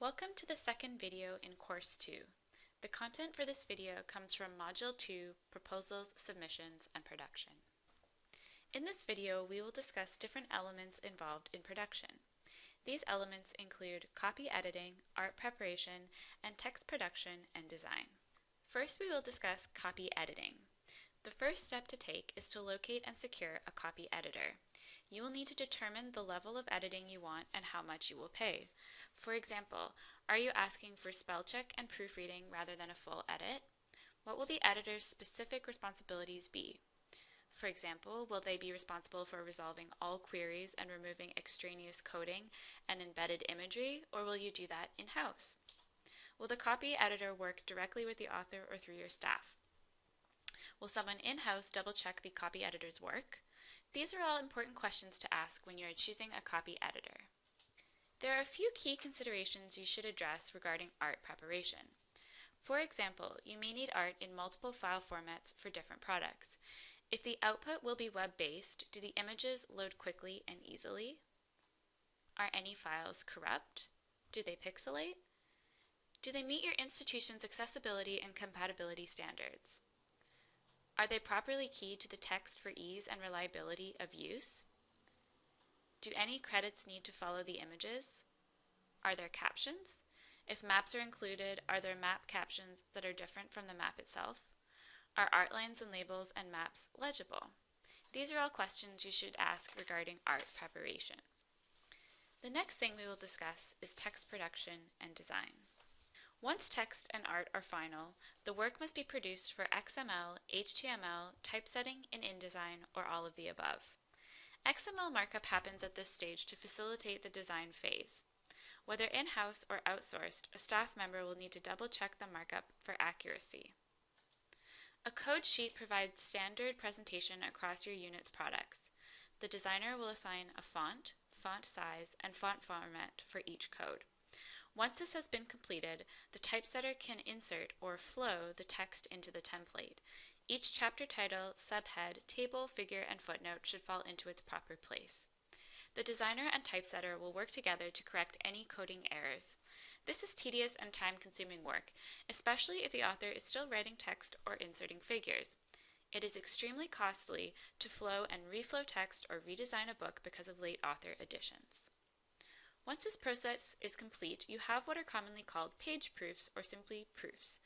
Welcome to the second video in Course 2. The content for this video comes from Module 2, Proposals, Submissions, and Production. In this video, we will discuss different elements involved in production. These elements include copy editing, art preparation, and text production and design. First, we will discuss copy editing. The first step to take is to locate and secure a copy editor. You will need to determine the level of editing you want and how much you will pay. For example, are you asking for spell check and proofreading rather than a full edit? What will the editor's specific responsibilities be? For example, will they be responsible for resolving all queries and removing extraneous coding and embedded imagery, or will you do that in-house? Will the copy editor work directly with the author or through your staff? Will someone in-house double-check the copy editor's work? These are all important questions to ask when you are choosing a copy editor. There are a few key considerations you should address regarding art preparation. For example, you may need art in multiple file formats for different products. If the output will be web-based, do the images load quickly and easily? Are any files corrupt? Do they pixelate? Do they meet your institution's accessibility and compatibility standards? Are they properly keyed to the text for ease and reliability of use? Do any credits need to follow the images? Are there captions? If maps are included, are there map captions that are different from the map itself? Are art lines and labels and maps legible? These are all questions you should ask regarding art preparation. The next thing we will discuss is text production and design. Once text and art are final, the work must be produced for XML, HTML, typesetting, and InDesign, or all of the above. XML markup happens at this stage to facilitate the design phase. Whether in-house or outsourced, a staff member will need to double-check the markup for accuracy. A code sheet provides standard presentation across your unit's products. The designer will assign a font, font size, and font format for each code. Once this has been completed, the typesetter can insert or flow the text into the template. Each chapter title, subhead, table, figure, and footnote should fall into its proper place. The designer and typesetter will work together to correct any coding errors. This is tedious and time-consuming work, especially if the author is still writing text or inserting figures. It is extremely costly to flow and reflow text or redesign a book because of late author additions. Once this process is complete, you have what are commonly called page proofs or simply proofs.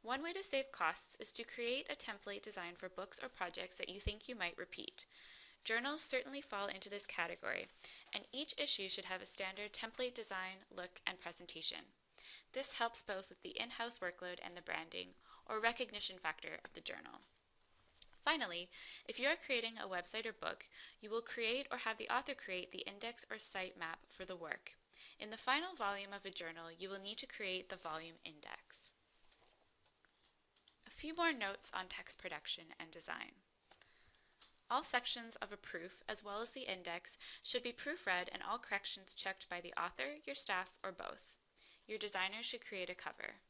One way to save costs is to create a template design for books or projects that you think you might repeat. Journals certainly fall into this category, and each issue should have a standard template design, look, and presentation. This helps both with the in-house workload and the branding, or recognition factor of the journal. Finally, if you are creating a website or book, you will create or have the author create the index or site map for the work. In the final volume of a journal, you will need to create the volume index A few more notes on text production and design. All sections of a proof, as well as the index, should be proofread and all corrections checked by the author, your staff, or both. Your designer should create a cover.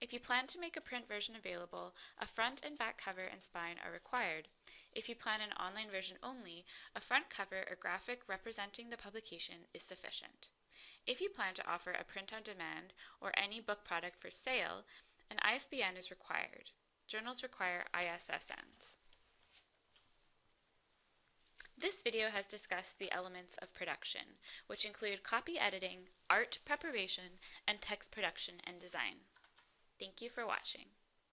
If you plan to make a print version available, a front and back cover and spine are required. If you plan an online version only, a front cover or graphic representing the publication is sufficient. If you plan to offer a print on demand or any book product for sale, an ISBN is required. Journals require ISSNs. This video has discussed the elements of production, which include copy editing, art preparation, and text production and design. Thank you for watching.